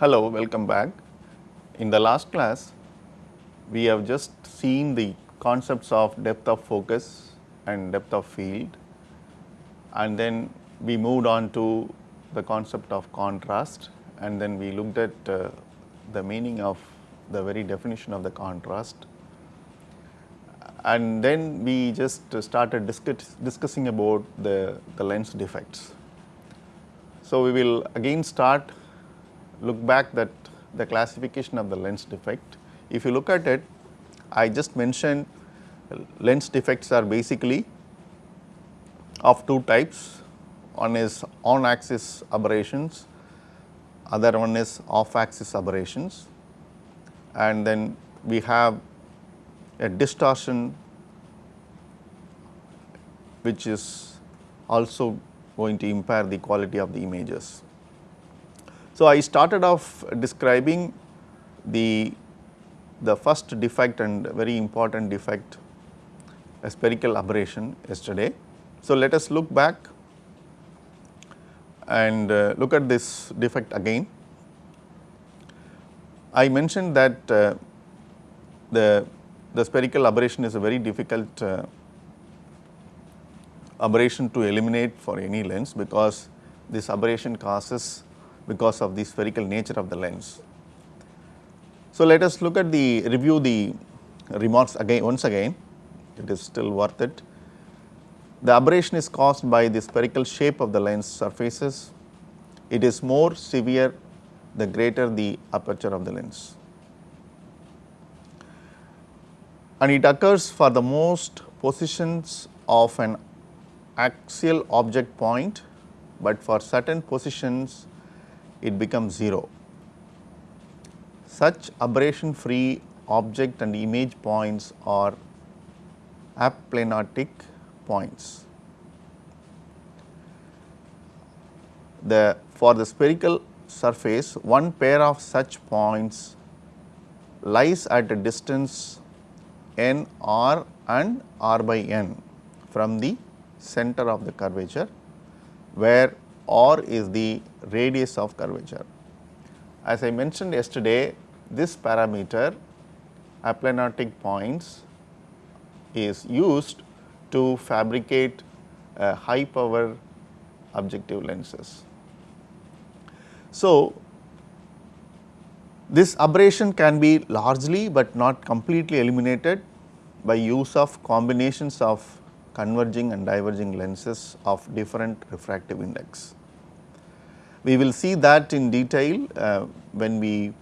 Hello, welcome back. In the last class, we have just seen the concepts of depth of focus and depth of field and then we moved on to the concept of contrast and then we looked at uh, the meaning of the very definition of the contrast and then we just started discuss, discussing about the, the lens defects. So, we will again start look back that the classification of the lens defect. If you look at it, I just mentioned lens defects are basically of two types. One is on axis aberrations, other one is off axis aberrations and then we have a distortion which is also going to impair the quality of the images. So, I started off describing the, the first defect and very important defect a spherical aberration yesterday. So, let us look back and uh, look at this defect again. I mentioned that uh, the, the spherical aberration is a very difficult uh, aberration to eliminate for any lens because this aberration causes because of the spherical nature of the lens. So, let us look at the review the remarks again once again it is still worth it. The aberration is caused by the spherical shape of the lens surfaces. It is more severe the greater the aperture of the lens. And it occurs for the most positions of an axial object point, but for certain positions it becomes 0. Such aberration free object and image points are aplanatic points. The for the spherical surface one pair of such points lies at a distance n r and r by n from the center of the curvature where r is the radius of curvature. As I mentioned yesterday this parameter aplanatic points is used to fabricate uh, high power objective lenses. So, this aberration can be largely but not completely eliminated by use of combinations of converging and diverging lenses of different refractive index. We will see that in detail uh, when we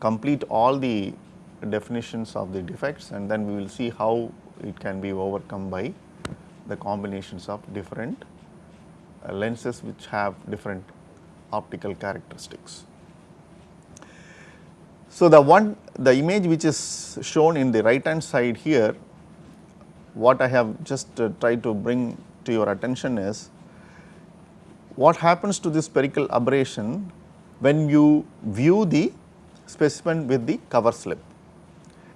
complete all the definitions of the defects and then we will see how it can be overcome by the combinations of different uh, lenses which have different optical characteristics. So, the one the image which is shown in the right hand side here what I have just uh, tried to bring to your attention is what happens to this spherical aberration when you view the specimen with the cover slip.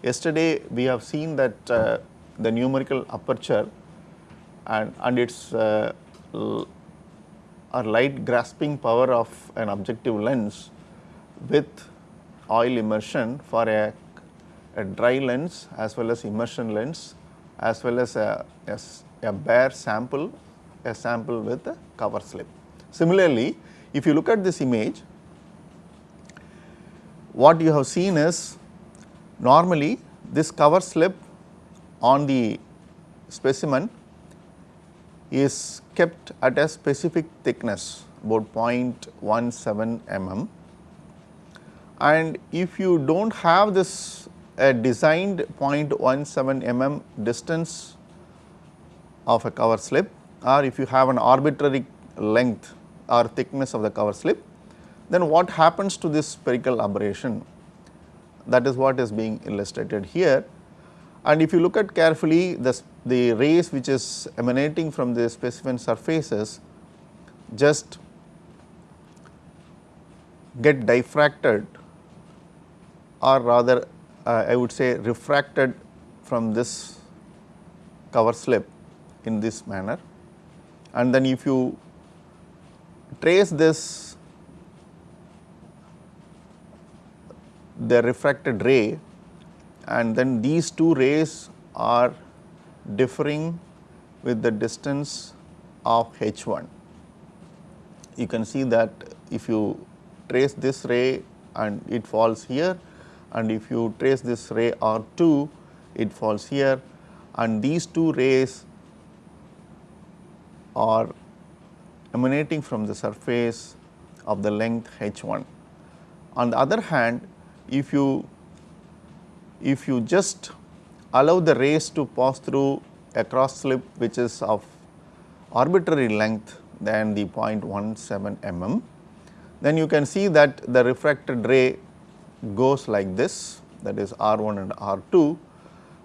Yesterday we have seen that uh, the numerical aperture and, and its uh, light grasping power of an objective lens with oil immersion for a, a dry lens as well as immersion lens as well as a, a, a bare sample, a sample with a cover slip. Similarly, if you look at this image, what you have seen is normally this cover slip on the specimen is kept at a specific thickness about 0.17 mm. And if you do not have this a designed 0.17 mm distance of a cover slip or if you have an arbitrary length or thickness of the cover slip, then what happens to this spherical aberration that is what is being illustrated here. And if you look at carefully the, the rays which is emanating from the specimen surfaces just get diffracted or rather uh, I would say refracted from this cover slip in this manner and then if you trace this the refracted ray and then these two rays are differing with the distance of h1. You can see that if you trace this ray and it falls here and if you trace this ray R2 it falls here and these two rays are emanating from the surface of the length h1. On the other hand, if you if you just allow the rays to pass through a cross slip which is of arbitrary length than the 0.17 mm, then you can see that the refracted ray goes like this that is R1 and R2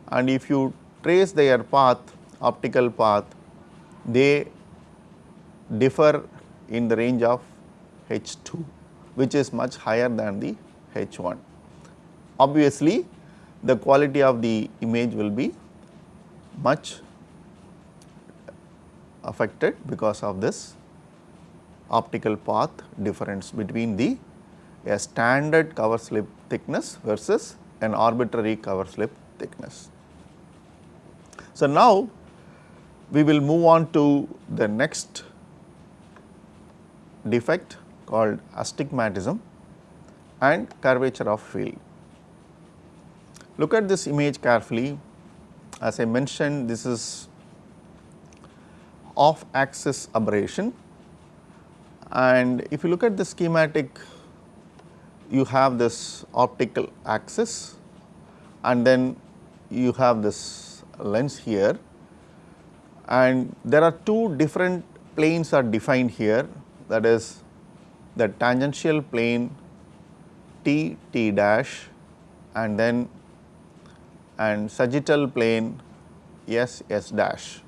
and if you trace their path optical path they differ in the range of H2 which is much higher than the H1. Obviously, the quality of the image will be much affected because of this optical path difference between the a standard cover slip thickness versus an arbitrary cover slip thickness. So, now we will move on to the next defect called astigmatism and curvature of field. Look at this image carefully. As I mentioned this is off axis aberration. And if you look at the schematic you have this optical axis and then you have this lens here. And there are two different planes are defined here that is the tangential plane T T dash and then and sagittal plane S S dash.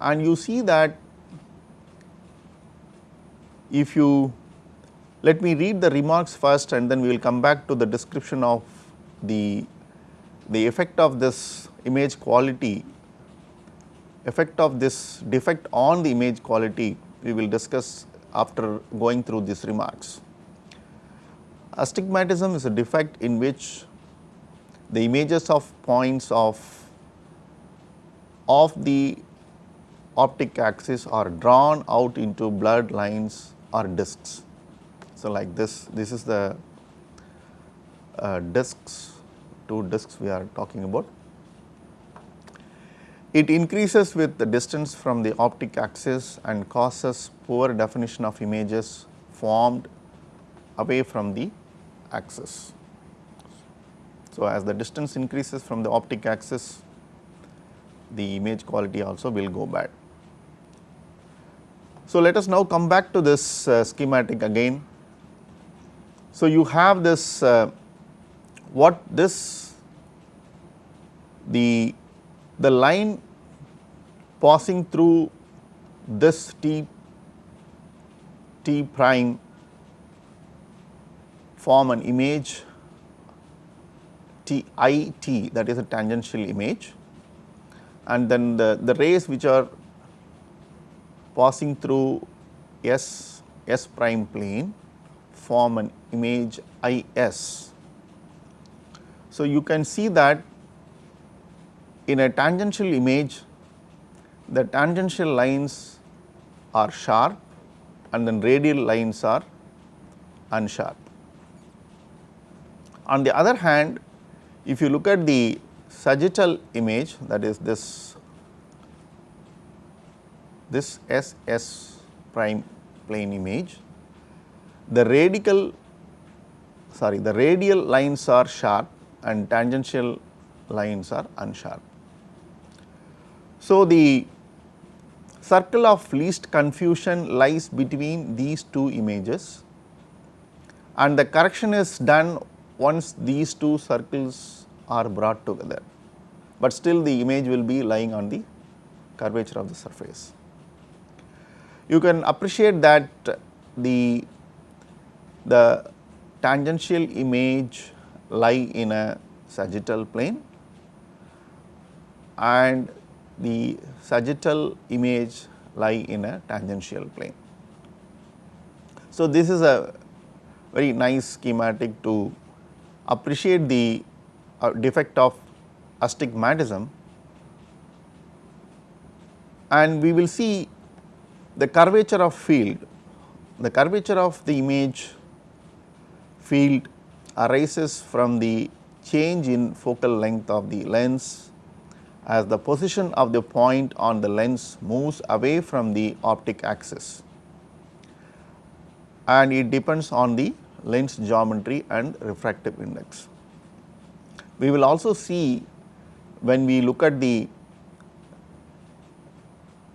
And you see that if you let me read the remarks first and then we will come back to the description of the, the effect of this image quality, effect of this defect on the image quality we will discuss after going through these remarks. Astigmatism is a defect in which the images of points of, of the optic axis are drawn out into blurred lines or discs. So, like this, this is the uh, discs, two discs we are talking about. It increases with the distance from the optic axis and causes poor definition of images formed away from the axis. So, as the distance increases from the optic axis, the image quality also will go bad. So, let us now come back to this uh, schematic again so, you have this uh, what this the the line passing through this T T prime form an image T I T that is a tangential image and then the, the rays which are passing through S S prime plane form an image I s. So, you can see that in a tangential image the tangential lines are sharp and then radial lines are unsharp. On the other hand, if you look at the sagittal image that is this this S S prime plane image, the radical sorry the radial lines are sharp and tangential lines are unsharp. So, the circle of least confusion lies between these two images and the correction is done once these two circles are brought together, but still the image will be lying on the curvature of the surface. You can appreciate that the, the tangential image lie in a sagittal plane and the sagittal image lie in a tangential plane. So, this is a very nice schematic to appreciate the uh, defect of astigmatism and we will see the curvature of field, the curvature of the image field arises from the change in focal length of the lens as the position of the point on the lens moves away from the optic axis and it depends on the lens geometry and refractive index. We will also see when we look at the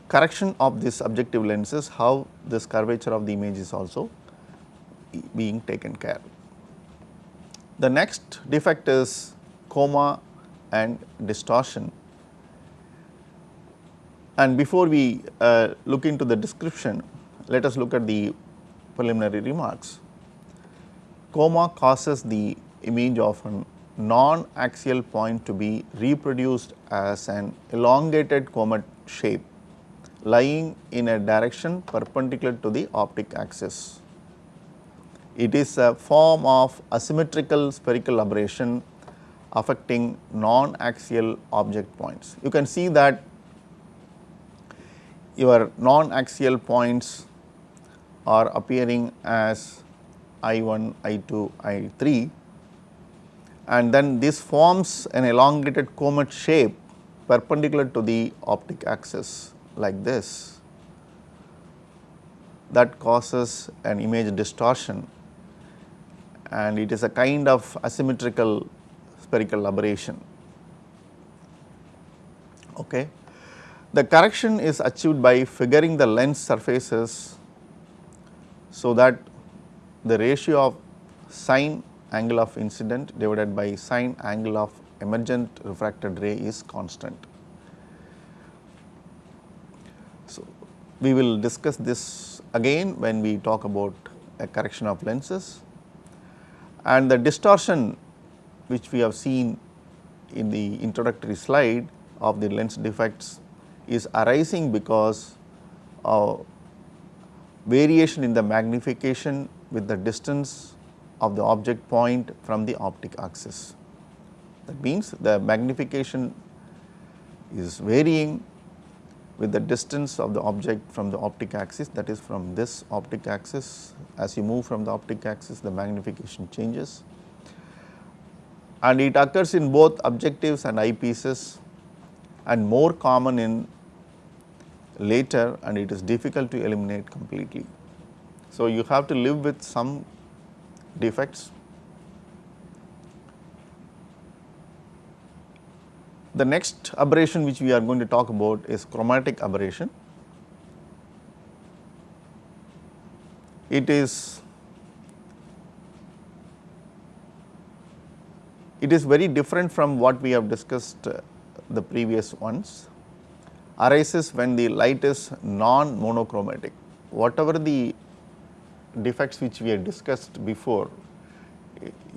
correction of this objective lenses how this curvature of the image is also being taken care. The next defect is coma and distortion and before we uh, look into the description let us look at the preliminary remarks. Coma causes the image of a non-axial point to be reproduced as an elongated comet shape lying in a direction perpendicular to the optic axis. It is a form of asymmetrical spherical aberration affecting non-axial object points. You can see that your non-axial points are appearing as I1, I2, I3 and then this forms an elongated comet shape perpendicular to the optic axis like this that causes an image distortion and it is a kind of asymmetrical spherical aberration. Okay. The correction is achieved by figuring the lens surfaces so that the ratio of sine angle of incident divided by sine angle of emergent refracted ray is constant. So, we will discuss this again when we talk about a correction of lenses and the distortion which we have seen in the introductory slide of the lens defects is arising because of variation in the magnification with the distance of the object point from the optic axis. That means, the magnification is varying with the distance of the object from the optic axis that is from this optic axis as you move from the optic axis the magnification changes and it occurs in both objectives and eyepieces and more common in later and it is difficult to eliminate completely. So, you have to live with some defects. The next aberration which we are going to talk about is chromatic aberration. It is it is very different from what we have discussed uh, the previous ones arises when the light is non monochromatic. Whatever the defects which we had discussed before,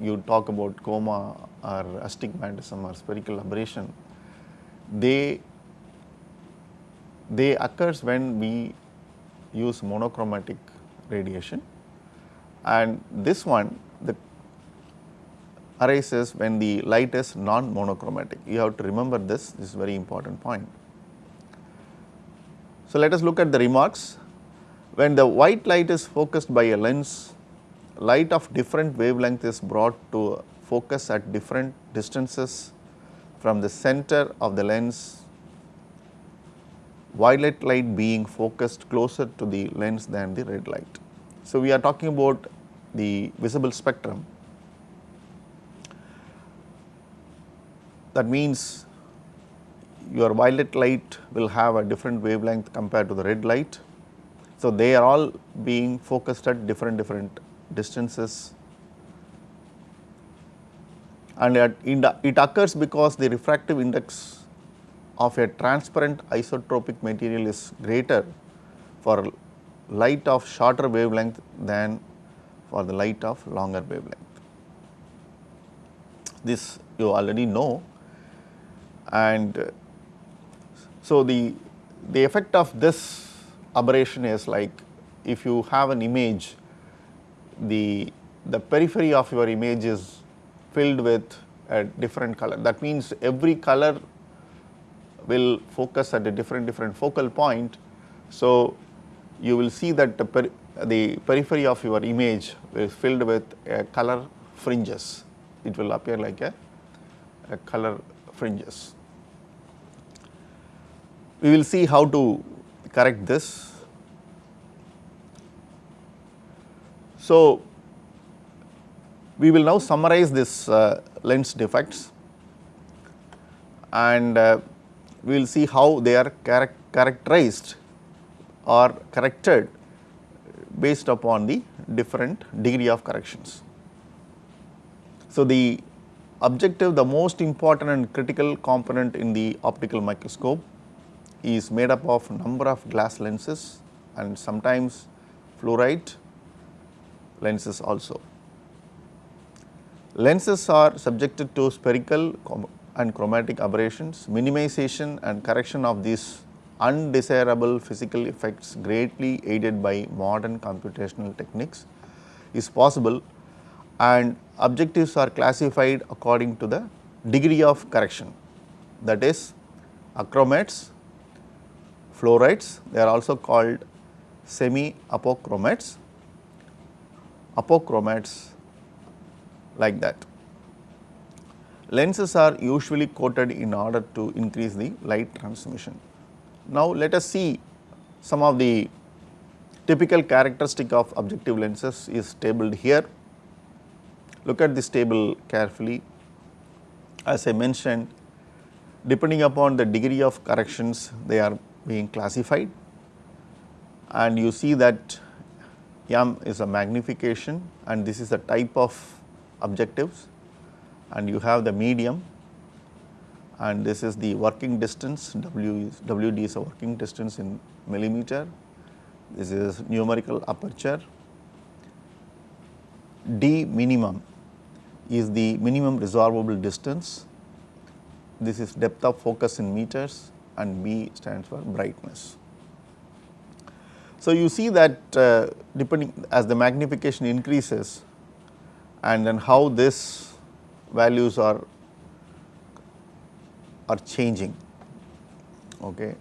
you talk about coma or astigmatism or spherical aberration, they they occurs when we use monochromatic radiation and this one the arises when the light is non monochromatic. You have to remember this, this is very important point. So, let us look at the remarks. When the white light is focused by a lens, light of different wavelength is brought to focus at different distances from the center of the lens, violet light being focused closer to the lens than the red light. So, we are talking about the visible spectrum. That means your violet light will have a different wavelength compared to the red light. So, they are all being focused at different different distances and it occurs because the refractive index of a transparent isotropic material is greater for light of shorter wavelength than for the light of longer wavelength. This you already know and so, the, the effect of this aberration is like if you have an image, the, the periphery of your image is filled with a different color. That means every color will focus at a different different focal point. So, you will see that the, peri the periphery of your image is filled with color fringes. It will appear like a, a color fringes. We will see how to correct this. So, we will now summarize this uh, lens defects and uh, we will see how they are charac characterized or corrected based upon the different degree of corrections. So, the objective the most important and critical component in the optical microscope is made up of number of glass lenses and sometimes fluorite lenses also. Lenses are subjected to spherical and chromatic aberrations, minimization and correction of these undesirable physical effects greatly aided by modern computational techniques is possible and objectives are classified according to the degree of correction that is achromates, fluorites they are also called semi apochromates, apochromates like that. Lenses are usually coated in order to increase the light transmission. Now, let us see some of the typical characteristic of objective lenses is tabled here. Look at this table carefully. As I mentioned, depending upon the degree of corrections they are being classified and you see that M is a magnification and this is the type of objectives and you have the medium and this is the working distance W is WD is a working distance in millimeter. This is numerical aperture. D minimum is the minimum resolvable distance. This is depth of focus in meters and B stands for brightness. So, you see that uh, depending as the magnification increases and then how this values are are changing okay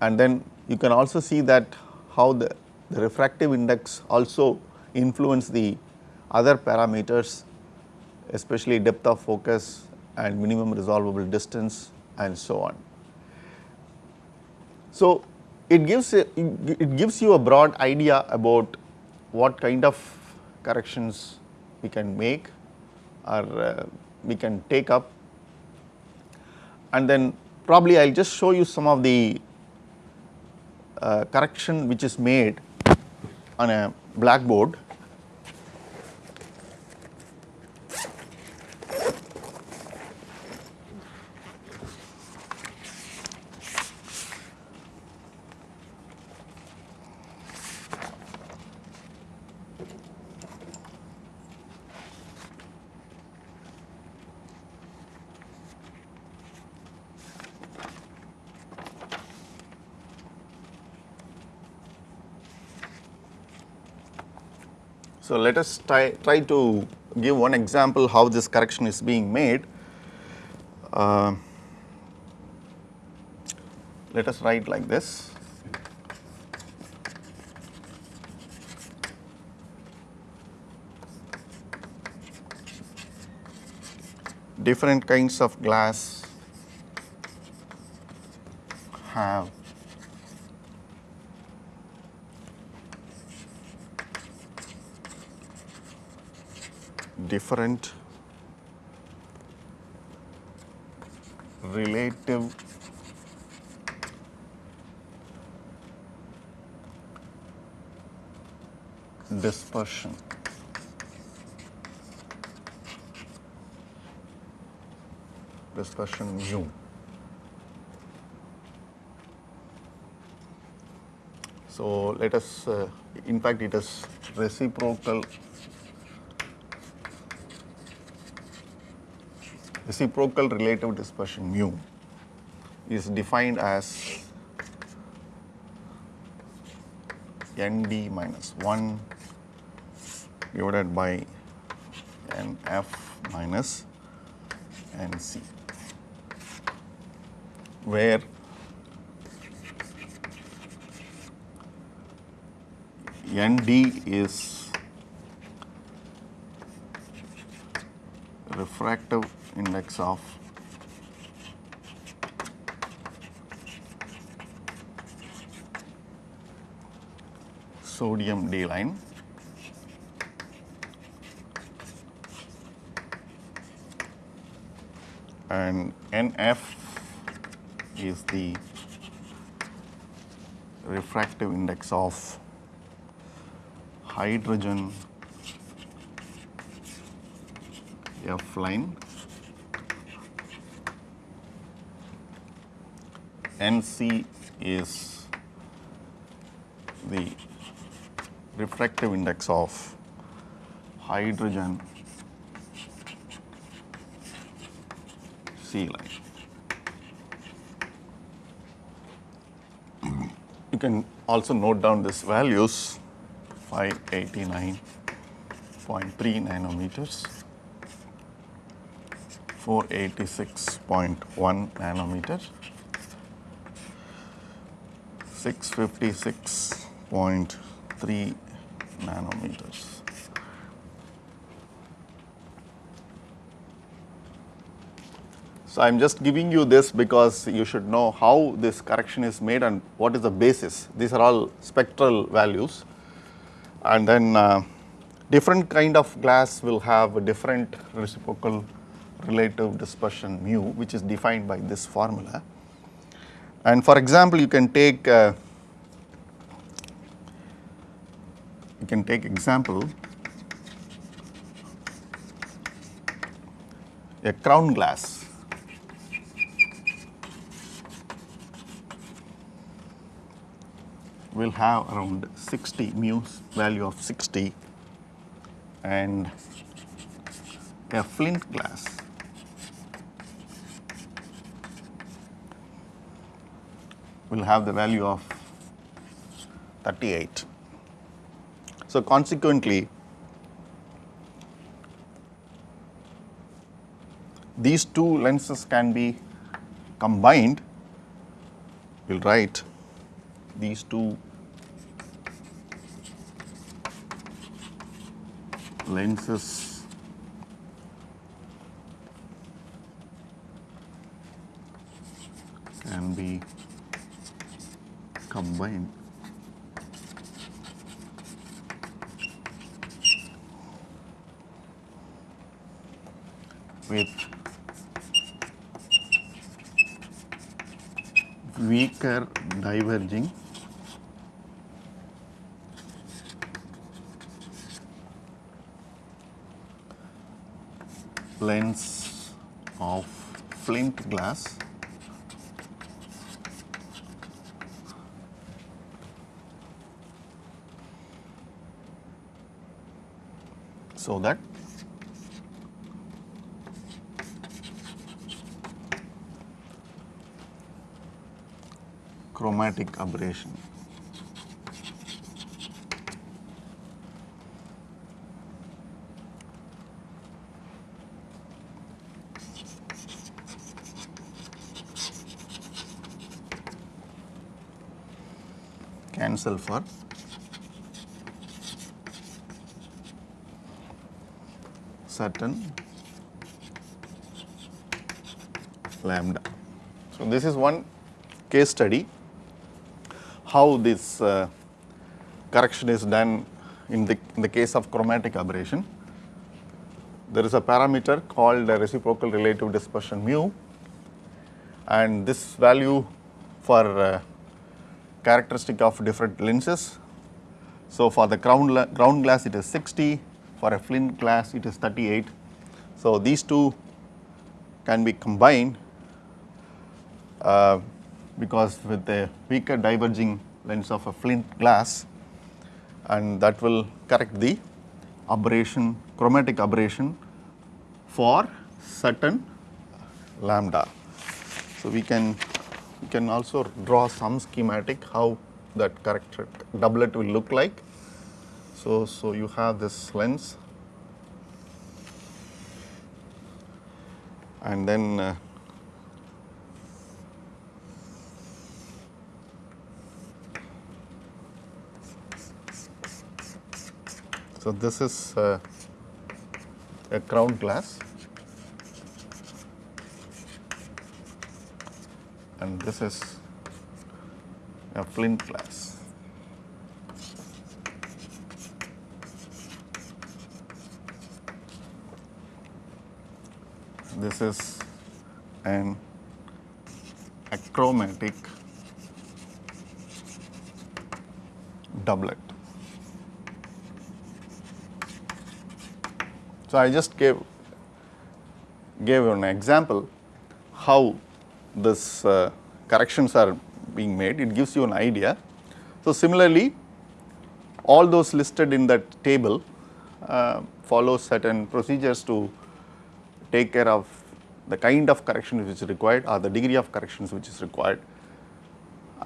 and then you can also see that how the, the refractive index also influence the other parameters especially depth of focus and minimum resolvable distance and so on. So, it gives a, it gives you a broad idea about what kind of corrections we can make or uh, we can take up. And then probably I will just show you some of the uh, correction which is made on a blackboard So, let us try, try to give one example how this correction is being made. Uh, let us write like this. Different kinds of glass have different relative dispersion. dispersion mu. So, let us uh, in fact it is reciprocal reciprocal relative dispersion mu is defined as nd minus 1 divided by n f minus n c where n d is refractive index of sodium D line and NF is the refractive index of hydrogen F line NC is the refractive index of hydrogen C line. You can also note down these values 589.3 nanometers, 486.1 nanometer, 656.3 nanometers. So, I am just giving you this because you should know how this correction is made and what is the basis. These are all spectral values and then uh, different kind of glass will have a different reciprocal relative dispersion mu which is defined by this formula. And for example, you can take uh, you can take example a crown glass. Will have around 60 mu value of 60 and a flint glass will have the value of 38. So, consequently, these two lenses can be combined, we will write these two lenses can be combined. With weaker diverging. Lens of flint glass so that chromatic aberration. Cancel for certain lambda. So, this is one case study how this uh, correction is done in the, in the case of chromatic aberration. There is a parameter called reciprocal relative dispersion mu and this value for uh, characteristic of different lenses. So, for the crown, crown glass it is 60, for a flint glass it is 38. So, these two can be combined uh, because with a weaker diverging lens of a flint glass and that will correct the aberration chromatic aberration for certain lambda. So, we can we can also draw some schematic how that corrected doublet will look like. So, so you have this lens and then uh, so this is uh, a crown glass and this is a flint glass. This is an achromatic doublet. So, I just gave gave an example how this uh, corrections are being made, it gives you an idea. So, similarly all those listed in that table uh, follow certain procedures to take care of the kind of correction which is required or the degree of corrections which is required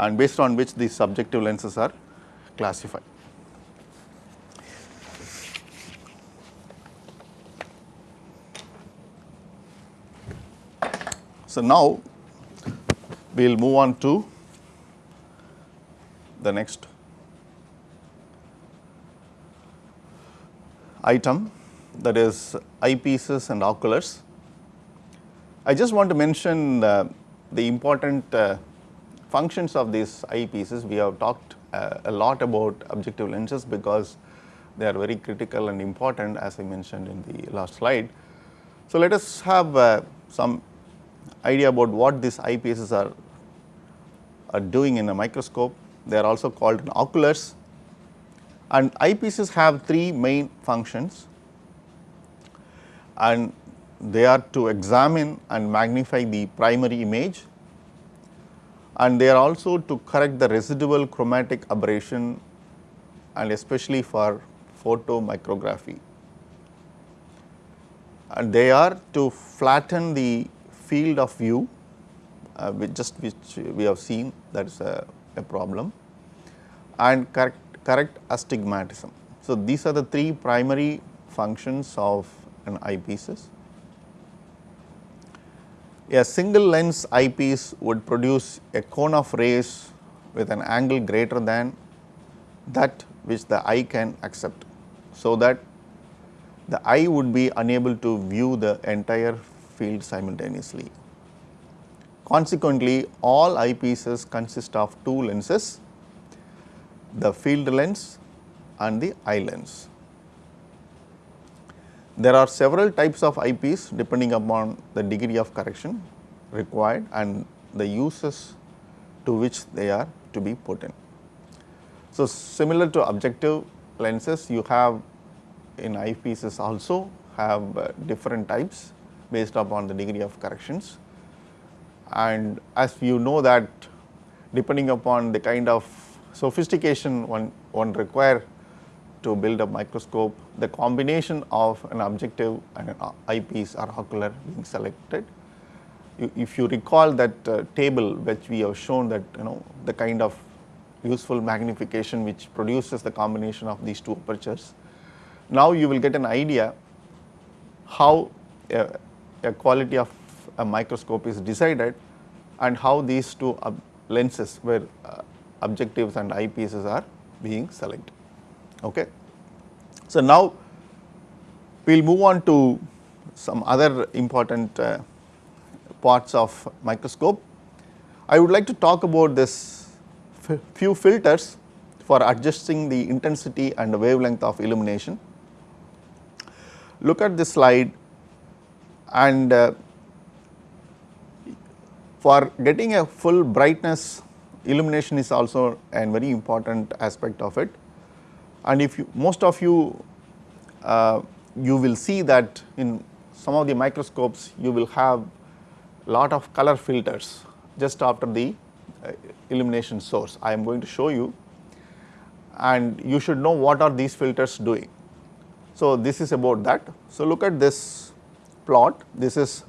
and based on which these subjective lenses are classified. So, now we will move on to the next item that is eyepieces and oculars. I just want to mention uh, the important uh, functions of these eyepieces. We have talked uh, a lot about objective lenses because they are very critical and important as I mentioned in the last slide. So, let us have uh, some idea about what these eyepieces are, are doing in a microscope. They are also called oculars and eyepieces have three main functions and they are to examine and magnify the primary image and they are also to correct the residual chromatic aberration and especially for photomicrography. And they are to flatten the field of view uh, which just which we have seen that is a, a problem and correct, correct astigmatism. So, these are the three primary functions of an eyepieces. A single lens eyepiece would produce a cone of rays with an angle greater than that which the eye can accept. So, that the eye would be unable to view the entire field simultaneously. Consequently, all eyepieces consist of two lenses, the field lens and the eye lens. There are several types of eyepiece depending upon the degree of correction required and the uses to which they are to be put in. So, similar to objective lenses you have in eyepieces also have uh, different types based upon the degree of corrections and as you know that depending upon the kind of sophistication one, one require to build a microscope, the combination of an objective and an eyepiece or ocular being selected. If you recall that uh, table which we have shown that you know the kind of useful magnification which produces the combination of these two apertures. Now you will get an idea how a, a quality of a microscope is decided and how these two lenses where uh, objectives and eyepieces are being selected. Okay. So, now we will move on to some other important uh, parts of microscope. I would like to talk about this few filters for adjusting the intensity and wavelength of illumination. Look at this slide and uh, for getting a full brightness illumination is also a very important aspect of it and if you most of you uh, you will see that in some of the microscopes you will have lot of color filters just after the uh, illumination source. I am going to show you and you should know what are these filters doing. So, this is about that. So, look at this plot this is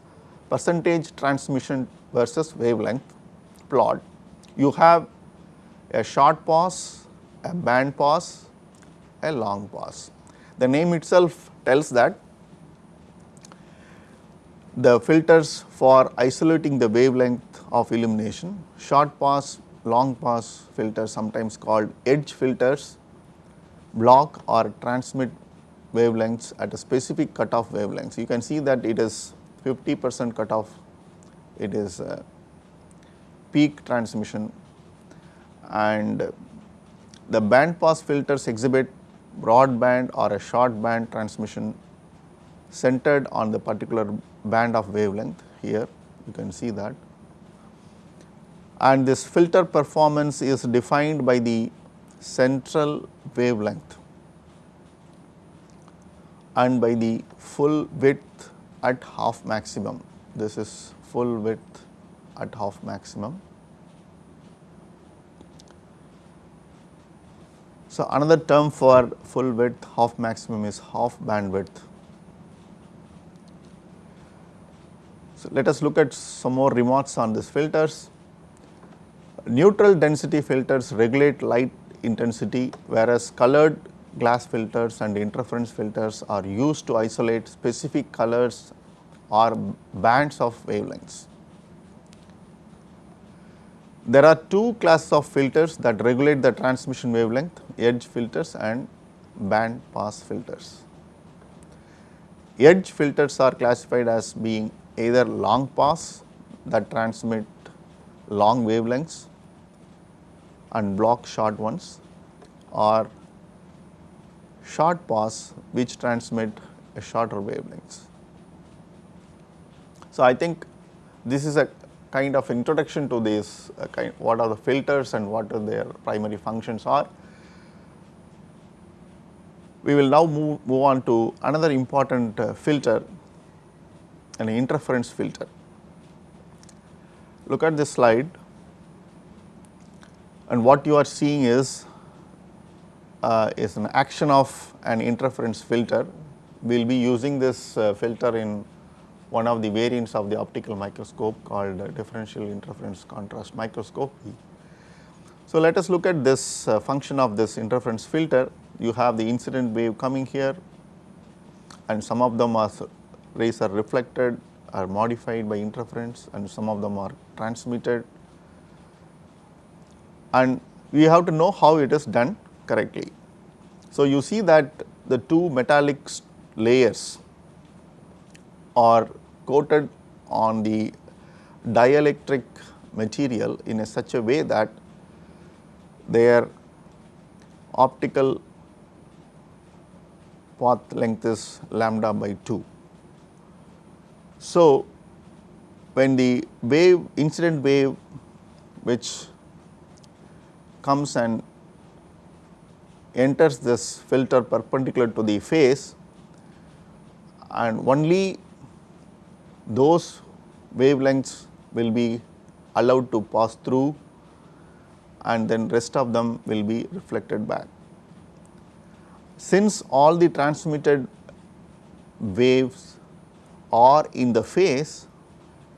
percentage transmission versus wavelength plot. You have a short pass, a band pass a long pass. The name itself tells that the filters for isolating the wavelength of illumination, short pass, long pass filters sometimes called edge filters block or transmit wavelengths at a specific cutoff wavelengths. You can see that it is 50 percent cutoff, it is uh, peak transmission and the band pass filters exhibit broadband or a short band transmission centered on the particular band of wavelength here you can see that and this filter performance is defined by the central wavelength and by the full width at half maximum. This is full width at half maximum. So, another term for full width half maximum is half bandwidth. So, let us look at some more remarks on these filters. Neutral density filters regulate light intensity whereas colored glass filters and interference filters are used to isolate specific colors or bands of wavelengths. There are two classes of filters that regulate the transmission wavelength edge filters and band pass filters. Edge filters are classified as being either long pass that transmit long wavelengths and block short ones or short pass which transmit a shorter wavelengths. So, I think this is a kind of introduction to this uh, kind what are the filters and what are their primary functions are. We will now move, move on to another important uh, filter an interference filter. Look at this slide and what you are seeing is uh, is an action of an interference filter. We will be using this uh, filter in one of the variants of the optical microscope called uh, differential interference contrast microscopy. So, let us look at this uh, function of this interference filter. You have the incident wave coming here and some of them are rays are reflected are modified by interference and some of them are transmitted and we have to know how it is done correctly. So, you see that the two metallic layers are coated on the dielectric material in a such a way that their optical path length is lambda by 2. So, when the wave incident wave which comes and enters this filter perpendicular to the face and only those wavelengths will be allowed to pass through and then rest of them will be reflected back. Since all the transmitted waves are in the phase,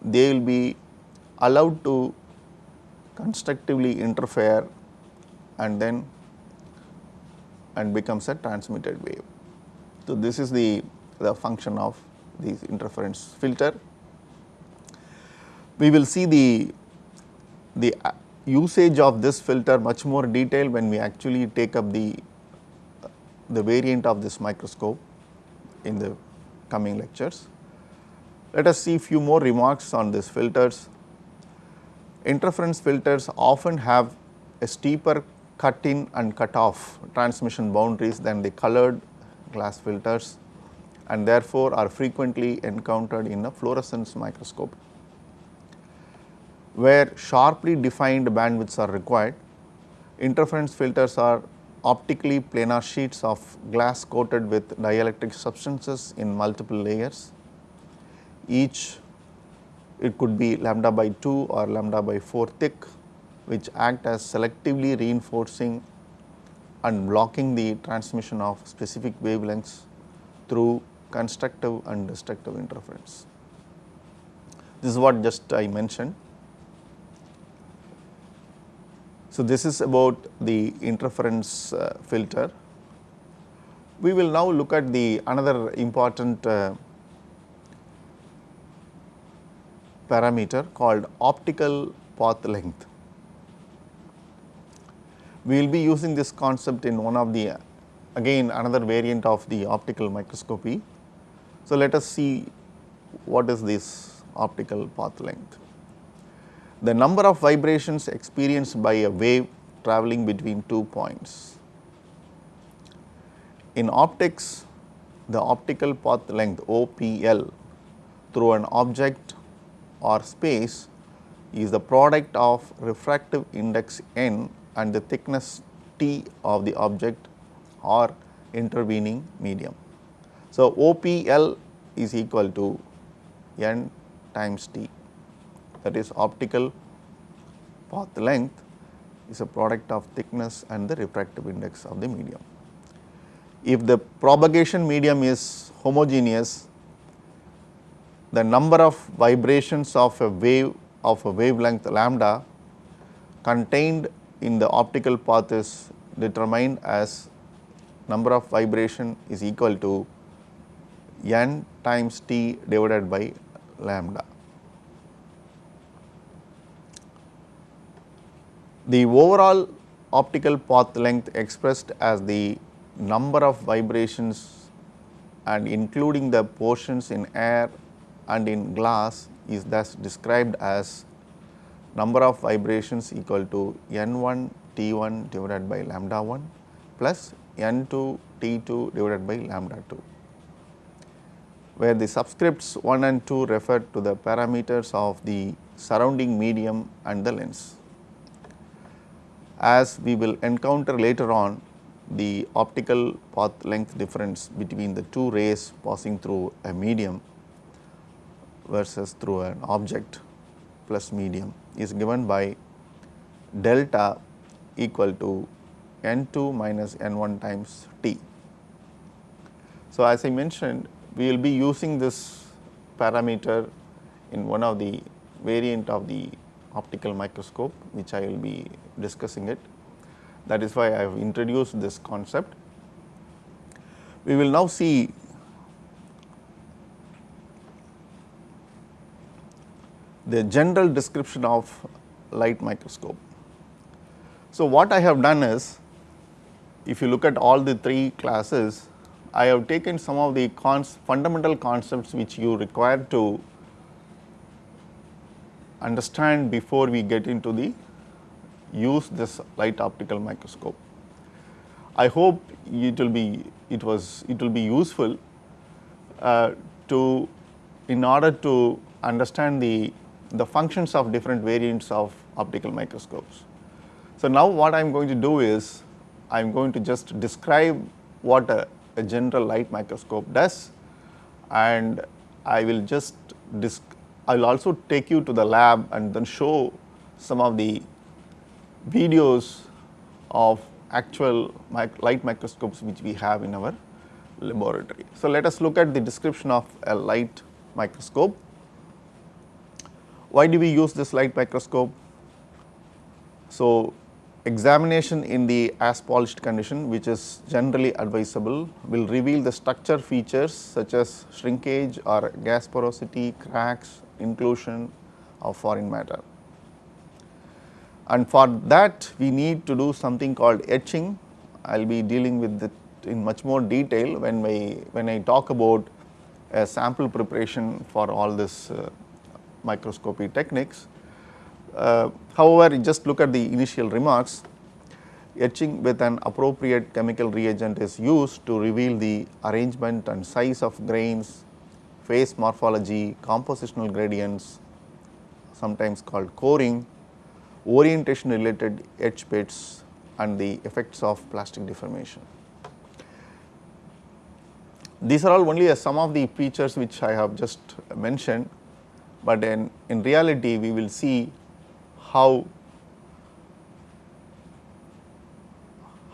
they will be allowed to constructively interfere and then and becomes a transmitted wave. So, this is the, the function of this interference filter. We will see the, the uh, usage of this filter much more detail when we actually take up the, the variant of this microscope in the coming lectures. Let us see few more remarks on these filters. Interference filters often have a steeper cut in and cut off transmission boundaries than the colored glass filters and therefore are frequently encountered in a fluorescence microscope. Where sharply defined bandwidths are required, interference filters are optically planar sheets of glass coated with dielectric substances in multiple layers. Each it could be lambda by 2 or lambda by 4 thick which act as selectively reinforcing and blocking the transmission of specific wavelengths through constructive and destructive interference. This is what just I mentioned. So, this is about the interference uh, filter. We will now look at the another important uh, parameter called optical path length. We will be using this concept in one of the again another variant of the optical microscopy. So, let us see what is this optical path length. The number of vibrations experienced by a wave traveling between two points. In optics, the optical path length OPL through an object or space is the product of refractive index n and the thickness T of the object or intervening medium. So, OPL is equal to n times T that is optical path length is a product of thickness and the refractive index of the medium. If the propagation medium is homogeneous, the number of vibrations of a wave of a wavelength lambda contained in the optical path is determined as number of vibration is equal to n times t divided by lambda. The overall optical path length expressed as the number of vibrations and including the portions in air and in glass is thus described as number of vibrations equal to n 1 t 1 divided by lambda 1 plus n 2 t 2 divided by lambda 2, where the subscripts 1 and 2 refer to the parameters of the surrounding medium and the lens. As we will encounter later on the optical path length difference between the two rays passing through a medium versus through an object plus medium is given by delta equal to n 2 minus n 1 times t. So, as I mentioned we will be using this parameter in one of the variant of the optical microscope which I will be discussing it. That is why I have introduced this concept. We will now see the general description of light microscope. So, what I have done is if you look at all the three classes, I have taken some of the cons fundamental concepts which you require to understand before we get into the use this light optical microscope. I hope it will be it was it will be useful uh, to in order to understand the the functions of different variants of optical microscopes. So, now what I am going to do is I am going to just describe what a, a general light microscope does and I will just I will also take you to the lab and then show some of the videos of actual mic light microscopes which we have in our laboratory. So, let us look at the description of a light microscope. Why do we use this light microscope? So, Examination in the as polished condition which is generally advisable will reveal the structure features such as shrinkage or gas porosity, cracks, inclusion of foreign matter. And for that we need to do something called etching. I will be dealing with it in much more detail when we when I talk about a sample preparation for all this uh, microscopy techniques. Uh, however, just look at the initial remarks etching with an appropriate chemical reagent is used to reveal the arrangement and size of grains, phase morphology, compositional gradients sometimes called coring, orientation related etch pits and the effects of plastic deformation. These are all only some of the features which I have just mentioned, but in, in reality we will see how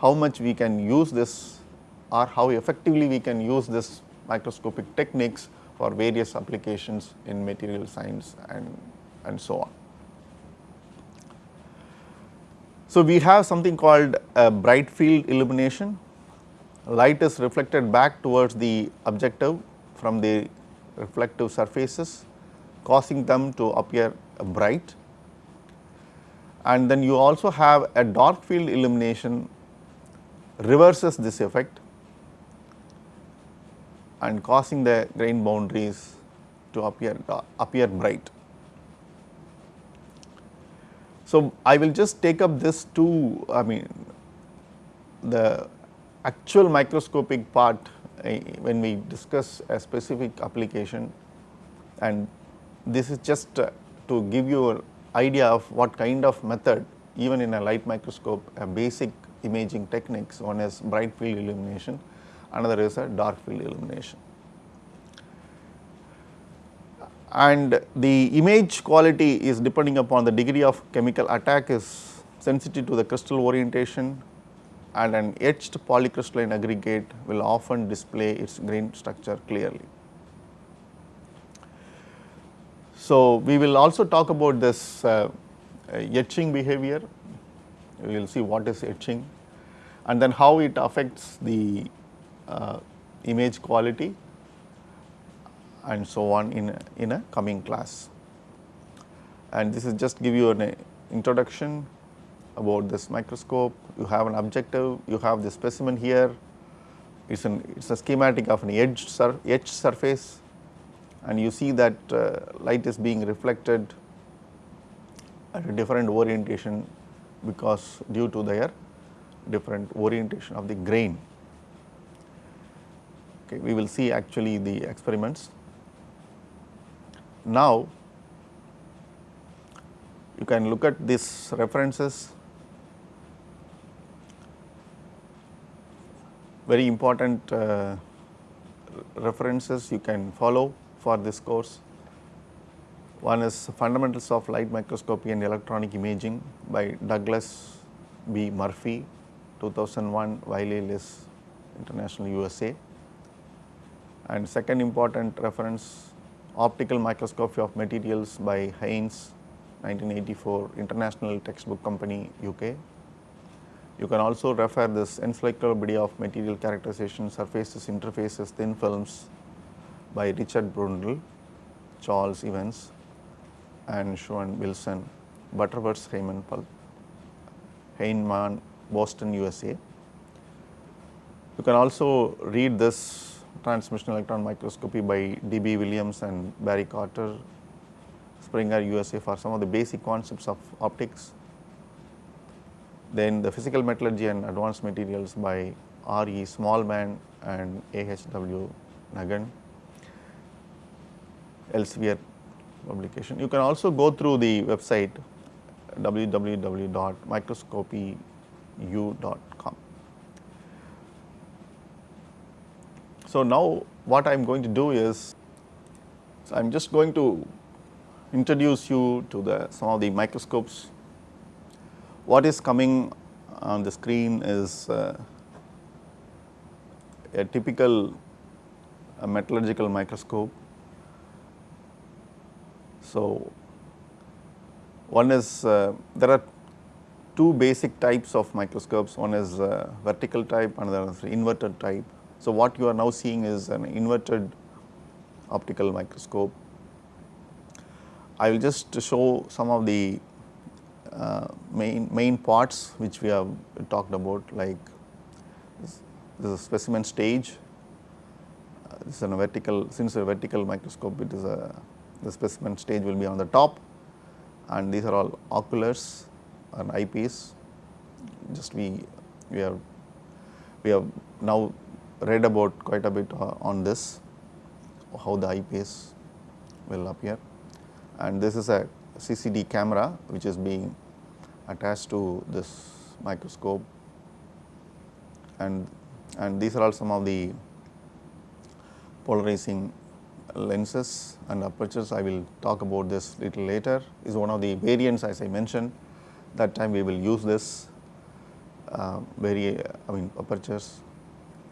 how much we can use this or how effectively we can use this microscopic techniques for various applications in material science and, and so on. So, we have something called a bright field illumination. light is reflected back towards the objective from the reflective surfaces causing them to appear bright and then you also have a dark field illumination reverses this effect and causing the grain boundaries to appear appear bright. So, I will just take up this two I mean the actual microscopic part uh, when we discuss a specific application and this is just uh, to give you an idea of what kind of method even in a light microscope a basic imaging techniques one is bright field illumination another is a dark field illumination and the image quality is depending upon the degree of chemical attack is sensitive to the crystal orientation and an etched polycrystalline aggregate will often display its grain structure clearly. So, we will also talk about this uh, etching behavior, we will see what is etching and then how it affects the uh, image quality and so on in a, in a coming class. And this is just give you an introduction about this microscope, you have an objective, you have the specimen here, it is an it is a schematic of an etched, sur etched surface and you see that uh, light is being reflected at a different orientation because due to their different orientation of the grain. Okay, we will see actually the experiments. Now, you can look at these references very important uh, references you can follow for this course. One is Fundamentals of Light Microscopy and Electronic Imaging by Douglas B. Murphy 2001 Wiley-Liss International USA and second important reference Optical Microscopy of Materials by Haynes 1984 International Textbook Company UK you can also refer this Encyclopedia of Material Characterization, Surfaces, Interfaces, Thin Films by Richard Brundle, Charles Evans and Sean Wilson, Butterworth Heinemann, Heinemann, Boston, USA. You can also read this transmission electron microscopy by D.B. Williams and Barry Carter, Springer, USA for some of the basic concepts of optics then the physical metallurgy and advanced materials by R. E. Smallman and A. H. W. Ngan, Elsevier publication. You can also go through the website www.microscopyu.com. So, now what I am going to do is, so I am just going to introduce you to the some of the microscopes what is coming on the screen is uh, a typical a metallurgical microscope. So, one is uh, there are two basic types of microscopes one is uh, vertical type another is inverted type. So, what you are now seeing is an inverted optical microscope. I will just show some of the uh, main main parts which we have talked about like this, this is a specimen stage. Uh, this is a vertical since a vertical microscope it is a the specimen stage will be on the top. And these are all oculars and eyepiece. Just we we have we have now read about quite a bit uh, on this how the eyepiece will appear. And this is a CCD camera which is being attached to this microscope. And and these are all some of the polarizing lenses and apertures. I will talk about this little later. Is one of the variants as I mentioned that time we will use this uh, very I mean apertures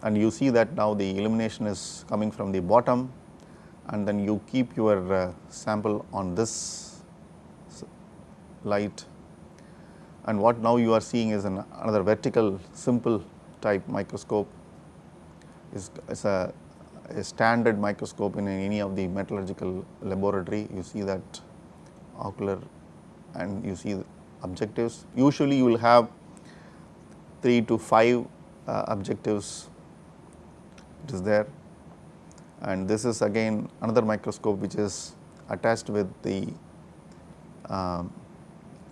and you see that now the illumination is coming from the bottom and then you keep your uh, sample on this light and what now you are seeing is an another vertical simple type microscope is, is a, a standard microscope in any of the metallurgical laboratory. You see that ocular and you see objectives. Usually you will have 3 to 5 uh, objectives it is there and this is again another microscope which is attached with the um,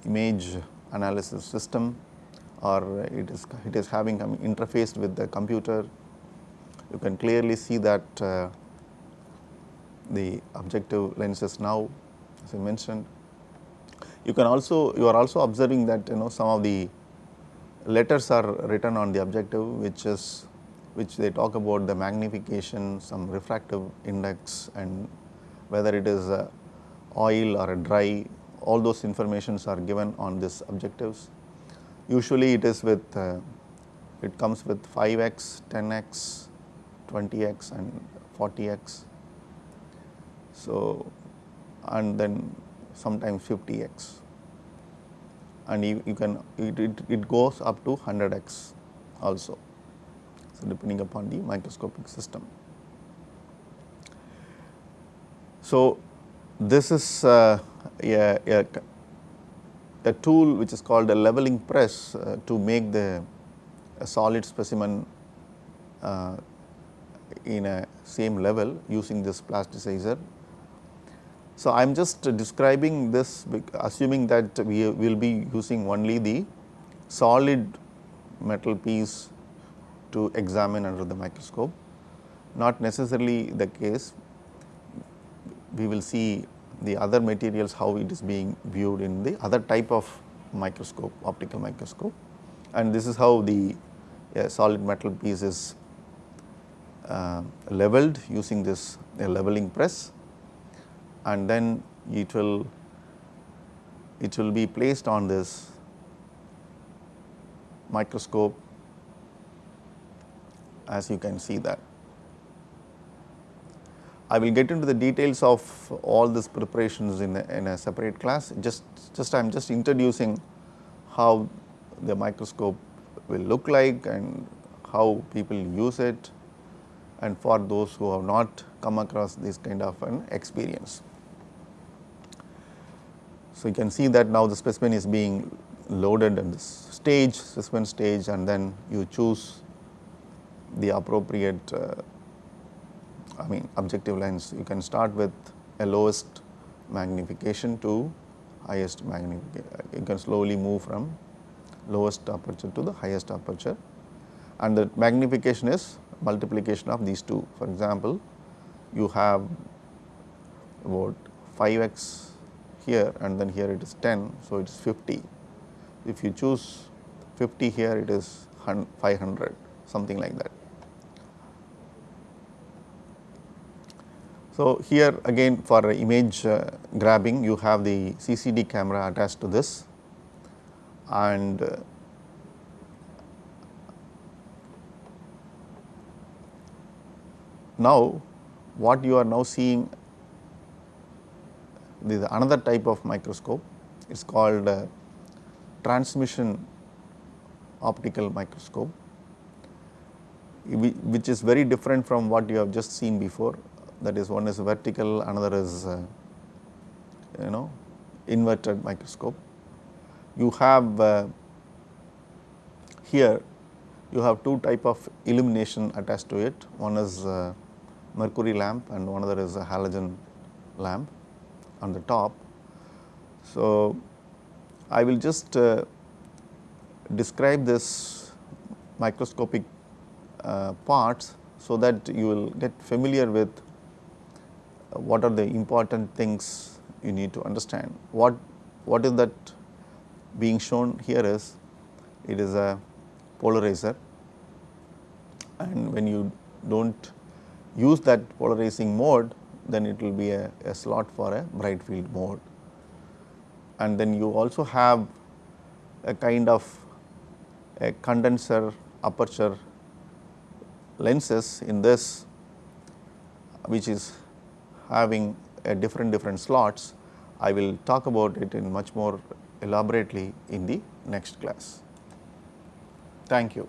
image analysis system or it is it is having um, interfaced with the computer. You can clearly see that uh, the objective lenses now as I mentioned. You can also you are also observing that you know some of the letters are written on the objective which is which they talk about the magnification, some refractive index and whether it is a oil or a dry, all those informations are given on this objectives. Usually it is with, uh, it comes with 5x, 10x, 20x and 40x. So, and then sometimes 50x and you, you can, it, it, it goes up to 100x also so depending upon the microscopic system. So, this is uh, a, a, a, tool which is called a leveling press uh, to make the solid specimen uh, in a same level using this plasticizer. So, I am just describing this assuming that we will be using only the solid metal piece to examine under the microscope. Not necessarily the case, we will see the other materials how it is being viewed in the other type of microscope, optical microscope. And this is how the uh, solid metal piece is uh, leveled using this uh, leveling press and then it will it will be placed on this microscope as you can see that. I will get into the details of all these preparations in a, in a separate class. Just, just I am just introducing how the microscope will look like and how people use it and for those who have not come across this kind of an experience. So, you can see that now the specimen is being loaded in this stage, specimen stage and then you choose the appropriate uh, I mean objective lens. You can start with a lowest magnification to highest magnification. You can slowly move from lowest aperture to the highest aperture and the magnification is multiplication of these two. For example, you have about 5x here and then here it is 10. So, it is 50. If you choose 50 here it is 500 something like that. So, here again for image uh, grabbing you have the CCD camera attached to this. And uh, now what you are now seeing this is another type of microscope. It is called uh, transmission optical microscope which is very different from what you have just seen before that is one is vertical, another is uh, you know inverted microscope. You have uh, here you have two type of illumination attached to it, one is uh, mercury lamp and one other is a halogen lamp on the top. So, I will just uh, describe this microscopic uh, parts so that you will get familiar with what are the important things you need to understand. What, what is that being shown here is, it is a polarizer and when you do not use that polarizing mode, then it will be a, a slot for a bright field mode. And then you also have a kind of a condenser aperture lenses in this which is having a different different slots. I will talk about it in much more elaborately in the next class. Thank you.